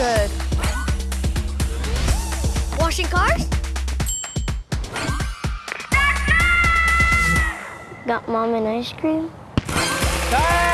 good. Washing cars? Got mom an ice cream? Time!